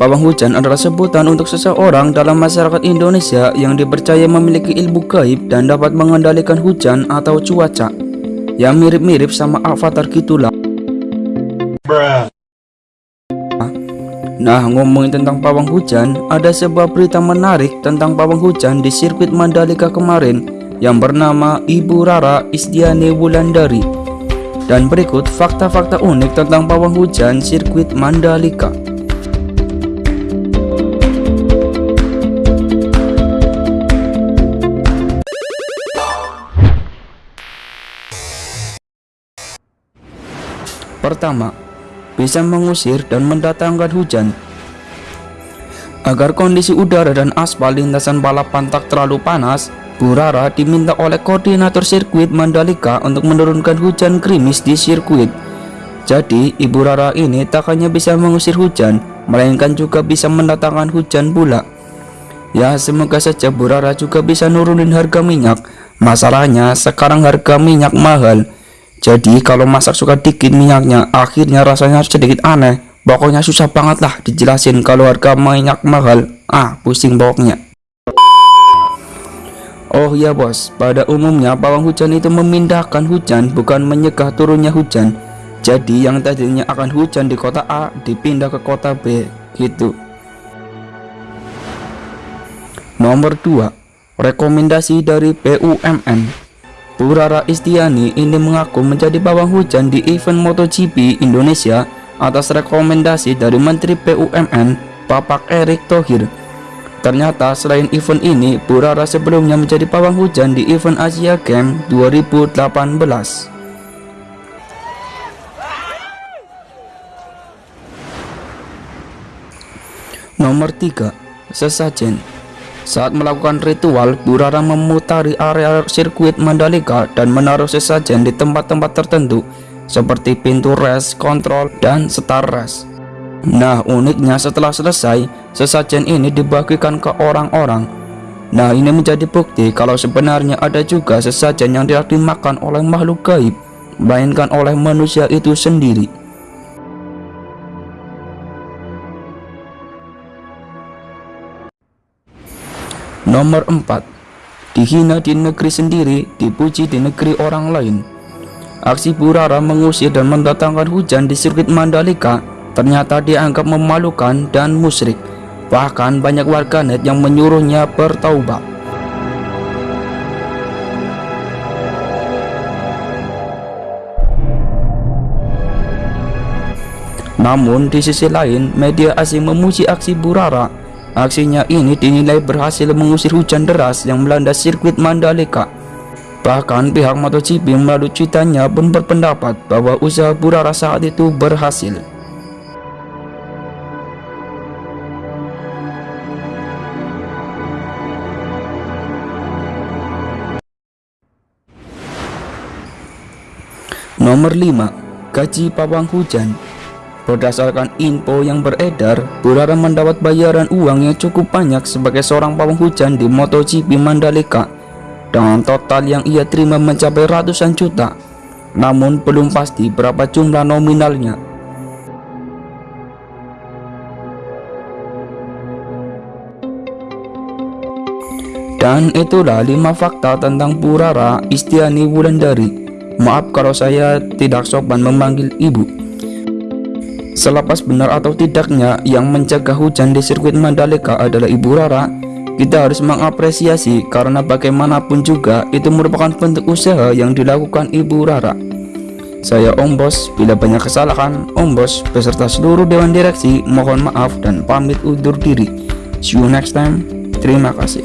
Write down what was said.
Pawang hujan adalah sebutan untuk seseorang dalam masyarakat Indonesia yang dipercaya memiliki ilmu gaib dan dapat mengendalikan hujan atau cuaca. Yang mirip-mirip sama avatar gitulah. Nah, ngomongin tentang pawang hujan, ada sebuah berita menarik tentang pawang hujan di sirkuit Mandalika kemarin yang bernama Ibu Rara Isdiani Wulandari. Dan berikut fakta-fakta unik tentang pawang hujan sirkuit Mandalika. Pertama, bisa mengusir dan mendatangkan hujan. Agar kondisi udara dan aspal lintasan balapan tak terlalu panas, Burara diminta oleh koordinator sirkuit Mandalika untuk menurunkan hujan krimis di sirkuit. Jadi, Ibu Rara ini tak hanya bisa mengusir hujan, melainkan juga bisa mendatangkan hujan pula. Ya, semoga saja Bu Rara juga bisa nurunin harga minyak. Masalahnya, sekarang harga minyak mahal. Jadi kalau masak suka dikit minyaknya akhirnya rasanya sedikit aneh. Pokoknya susah banget lah dijelasin kalau harga minyak mahal. Ah pusing pokoknya. Oh ya bos, pada umumnya pawang hujan itu memindahkan hujan bukan menyegah turunnya hujan. Jadi yang tadinya akan hujan di kota A dipindah ke kota B gitu. Nomor 2 Rekomendasi dari BUMN Purara Istiani ini mengaku menjadi bawang hujan di event MotoGP Indonesia atas rekomendasi dari Menteri BUMN Bapak Erick Thohir. Ternyata selain event ini, Purara sebelumnya menjadi pawang hujan di event Asia Games 2018. Nomor 3. Sesajen saat melakukan ritual, Burara memutari area sirkuit Mandalika dan menaruh sesajen di tempat-tempat tertentu seperti pintu res, kontrol, dan setar res. Nah, uniknya setelah selesai, sesajen ini dibagikan ke orang-orang. Nah, ini menjadi bukti kalau sebenarnya ada juga sesajen yang tidak dimakan oleh makhluk gaib, melainkan oleh manusia itu sendiri. Nomor 4 Dihina di negeri sendiri, dipuji di negeri orang lain. Aksi Burara mengusir dan mendatangkan hujan di sirkuit Mandalika ternyata dianggap memalukan dan musyrik. Bahkan banyak warganet yang menyuruhnya bertaubat. Namun di sisi lain, media asing memuji aksi Burara Aksinya ini dinilai berhasil mengusir hujan deras yang melanda sirkuit Mandalika. Bahkan pihak MotoGP melalui cuitannya pun berpendapat bahwa usaha Burara saat itu berhasil. Nomor 5. Gaji pawang hujan Berdasarkan info yang beredar, Burara mendapat bayaran uang yang cukup banyak sebagai seorang pawang hujan di MotoGP Mandalika dengan total yang ia terima mencapai ratusan juta. Namun belum pasti berapa jumlah nominalnya. Dan itulah 5 fakta tentang Burara Istiani Wulandari. Maaf kalau saya tidak sopan memanggil ibu. Selepas benar atau tidaknya yang mencegah hujan di sirkuit Mandalika adalah Ibu Rara, kita harus mengapresiasi karena bagaimanapun juga itu merupakan bentuk usaha yang dilakukan Ibu Rara. Saya Om Bos, bila banyak kesalahan, Om Bos beserta seluruh Dewan Direksi mohon maaf dan pamit undur diri. See you next time. Terima kasih.